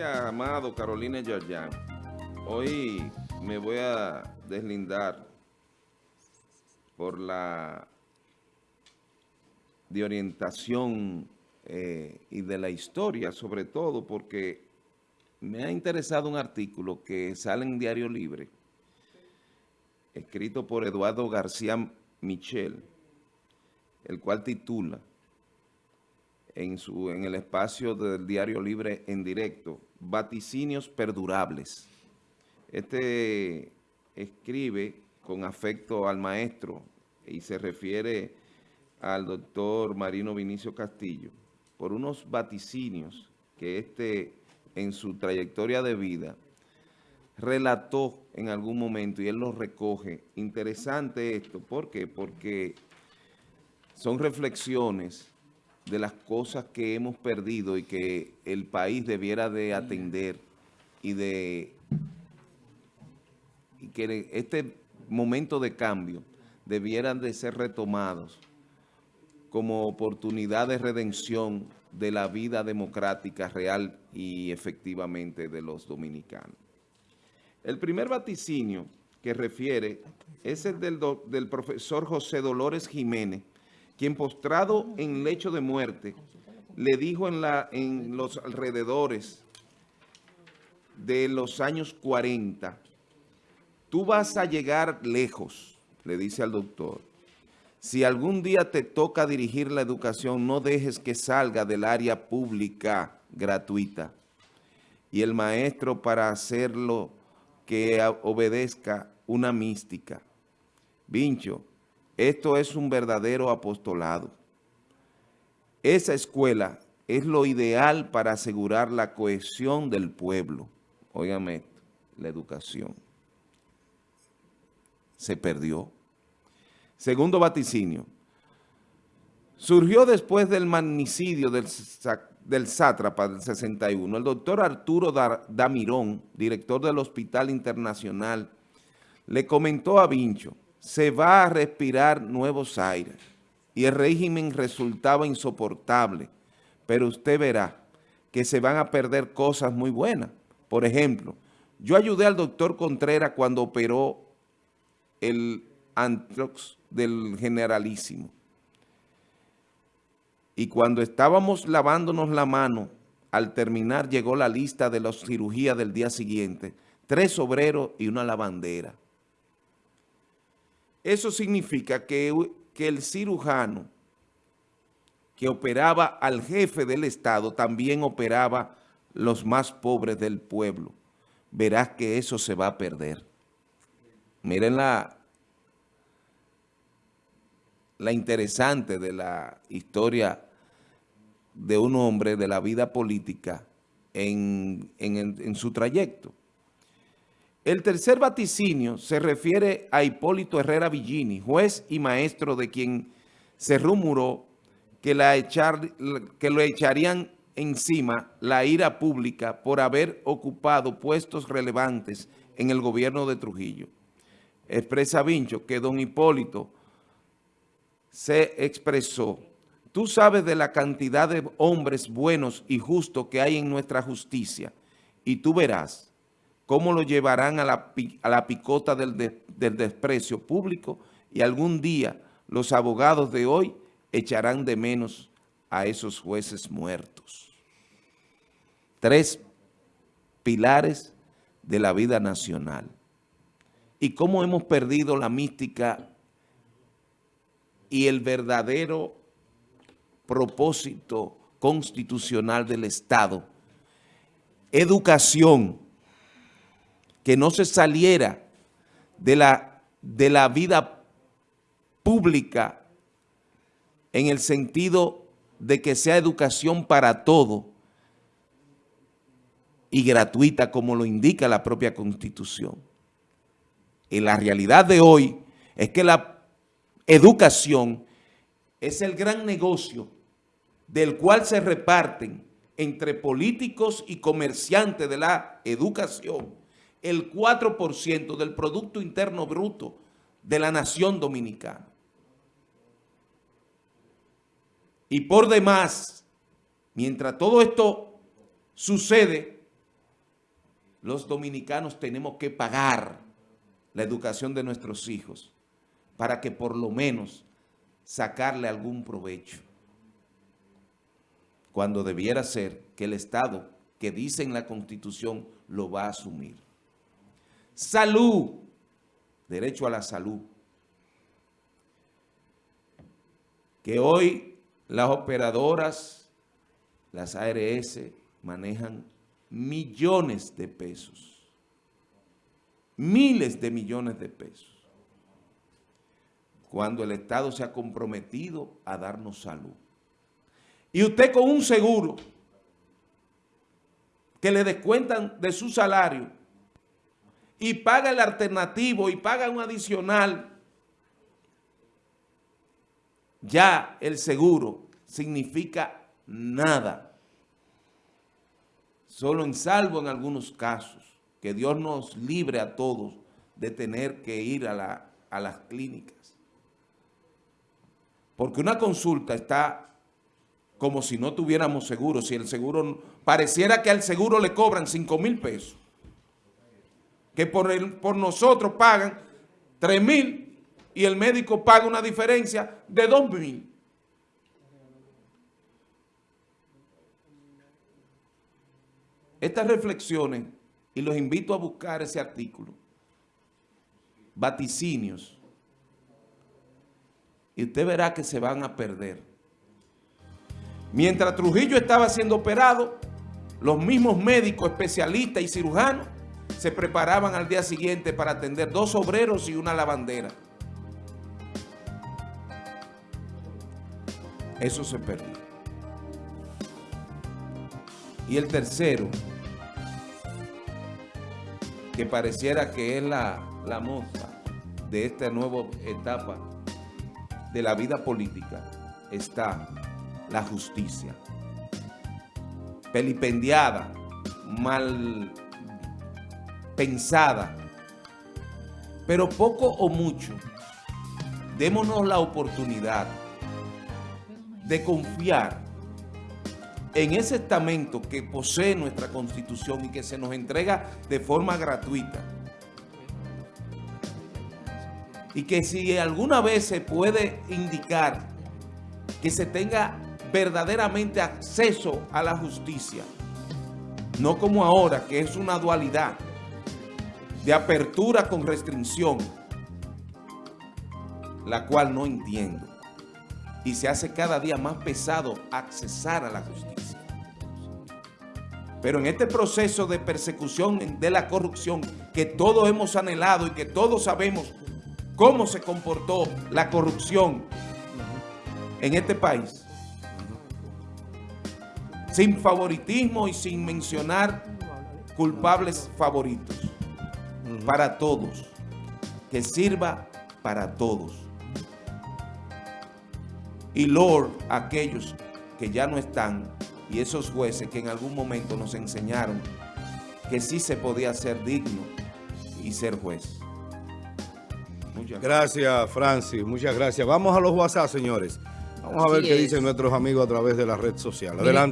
Amado Carolina Yarjan. Hoy me voy a deslindar por la de orientación eh, y de la historia, sobre todo porque me ha interesado un artículo que sale en Diario Libre, escrito por Eduardo García Michel, el cual titula en, su, en el espacio del Diario Libre en directo, Vaticinios Perdurables. Este escribe con afecto al maestro y se refiere al doctor Marino Vinicio Castillo por unos vaticinios que este en su trayectoria de vida relató en algún momento y él los recoge. Interesante esto, ¿por qué? Porque son reflexiones de las cosas que hemos perdido y que el país debiera de atender y de y que este momento de cambio debieran de ser retomados como oportunidad de redención de la vida democrática real y efectivamente de los dominicanos. El primer vaticinio que refiere es el del, del profesor José Dolores Jiménez, quien postrado en lecho de muerte, le dijo en, la, en los alrededores de los años 40, tú vas a llegar lejos, le dice al doctor. Si algún día te toca dirigir la educación, no dejes que salga del área pública gratuita. Y el maestro para hacerlo que obedezca una mística. Vincho, esto es un verdadero apostolado. Esa escuela es lo ideal para asegurar la cohesión del pueblo. Óigame la educación. Se perdió. Segundo vaticinio. Surgió después del magnicidio del, del sátrapa del 61. El doctor Arturo Damirón, director del Hospital Internacional, le comentó a Vincho, se va a respirar nuevos aires y el régimen resultaba insoportable, pero usted verá que se van a perder cosas muy buenas. Por ejemplo, yo ayudé al doctor Contreras cuando operó el antrox del generalísimo. Y cuando estábamos lavándonos la mano, al terminar llegó la lista de las cirugías del día siguiente, tres obreros y una lavandera. Eso significa que, el cirujano que operaba al jefe del Estado también operaba los más pobres del pueblo. Verás que eso se va a perder. Miren la, la interesante de la historia de un hombre de la vida política en, en su trayecto. El tercer vaticinio se refiere a Hipólito Herrera Villini, juez y maestro de quien se rumoró que, la echar, que lo echarían encima la ira pública por haber ocupado puestos relevantes en el gobierno de Trujillo. Expresa Vincho que don Hipólito se expresó, tú sabes de la cantidad de hombres buenos y justos que hay en nuestra justicia y tú verás cómo lo llevarán a la, picota del, desprecio público y algún día los abogados de hoy echarán de menos a esos jueces muertos. Tres pilares de la vida nacional. Y cómo hemos perdido la mística y el verdadero propósito constitucional del Estado. Educación que no se saliera de la, de la vida pública en el sentido de que sea educación para todo y gratuita como lo indica la propia Constitución. Y la realidad de hoy es que la educación es el gran negocio del cual se reparten entre políticos y comerciantes de la educación el 4% del Producto Interno Bruto de la nación dominicana. Y por demás, mientras todo esto sucede, los dominicanos tenemos que pagar la educación de nuestros hijos para que por lo menos sacarle algún provecho. Cuando debiera ser que el Estado, que dice en la Constitución, lo va a asumir. Salud, derecho a la salud. Que hoy las operadoras, las ARS, manejan millones de pesos. Miles de millones de pesos. Cuando el Estado se ha comprometido a darnos salud. Y usted con un seguro que le descuentan de su salario y paga el alternativo y paga un adicional, ya el seguro significa nada. Solo en salvo en algunos casos, que Dios nos libre a todos de tener que ir a, a las clínicas. Porque una consulta está como si no tuviéramos seguro, si el seguro, pareciera que al seguro le cobran 5 mil pesos, que por, el, por nosotros pagan 3 mil y el médico paga una diferencia de 2 mil. Estas reflexiones, y los invito a buscar ese artículo, vaticinios, y usted verá que se van a perder. Mientras Trujillo estaba siendo operado, los mismos médicos, especialistas y cirujanos se preparaban al día siguiente para atender dos obreros y una lavandera. Eso se perdió. Y el tercero, que pareciera que es la, la moza de esta nueva etapa de la vida política, está la justicia. Pelipendiada, mal pensada, pero poco o mucho, démonos la oportunidad de confiar en ese estamento que posee nuestra Constitución y que se nos entrega de forma gratuita. Y que si alguna vez se puede indicar que se tenga verdaderamente acceso a la justicia, no como ahora, que es una dualidad de apertura con restricción, la cual no entiendo. Y se hace cada día más pesado accesar a la justicia. Pero en este proceso de persecución de la corrupción que todos hemos anhelado y que todos sabemos cómo se comportó la corrupción en este país, sin favoritismo y sin mencionar culpables favoritos, para todos, que sirva para todos. Y Lord, aquellos que ya no están, y esos jueces que en algún momento nos enseñaron que sí se podía ser digno y ser juez. Muchas gracias, Francis. Muchas gracias. Vamos a los WhatsApp, señores. Vamos a ver qué dicen nuestros amigos a través de la red social. Adelante.